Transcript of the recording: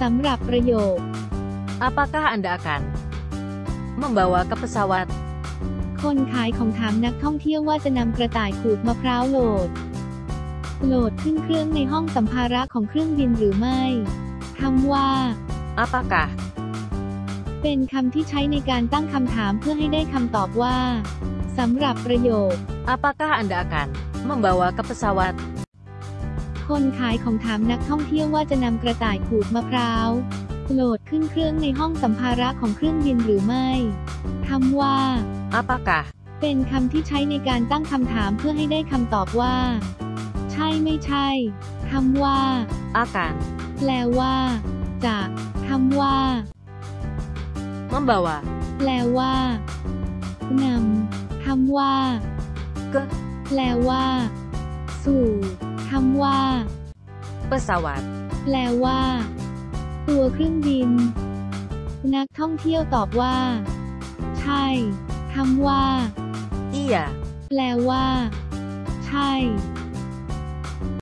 สำหรับประโยค Apakah Anda akan membawa ke pesawat? คนขายของถามนักท่องเที่ยวว่าจะนำกระต่ายขูดมะพร้าวโหลด โหลดขึ้นเครื่องในห้องสัมภาระของเครื่องบินหรือไม่คำว่า Apakah เป็นคำที่ใช้ในการตั้งคำถามเพื่อให้ได้คำตอบว่าสำหรับประโยค Apakah Anda akan membawa ke pesawat? คนขายของถามนักท่องเที่ยวว่าจะนำกระต่ายขูดมะพร้าวโหลดขึ้นเครื่องในห้องสัมภาระของเครื่องบินหรือไม่คำว่า Apakah เป็นคำที่ใช้ในการตั้งคำถามเพื่อให้ได้คำตอบว่า ใช่ไม่ใช่คำว่า akan แปลว่า จะคำว่า membawa แปลว่านำคำว่า ke แปลว่า สู่ คำว่า pesawat? แปลว่า ตัวเครื่องบิน นักท่องเที่ยวตอบว่า ใช่คำว่า Iya, แปลว่า ใช่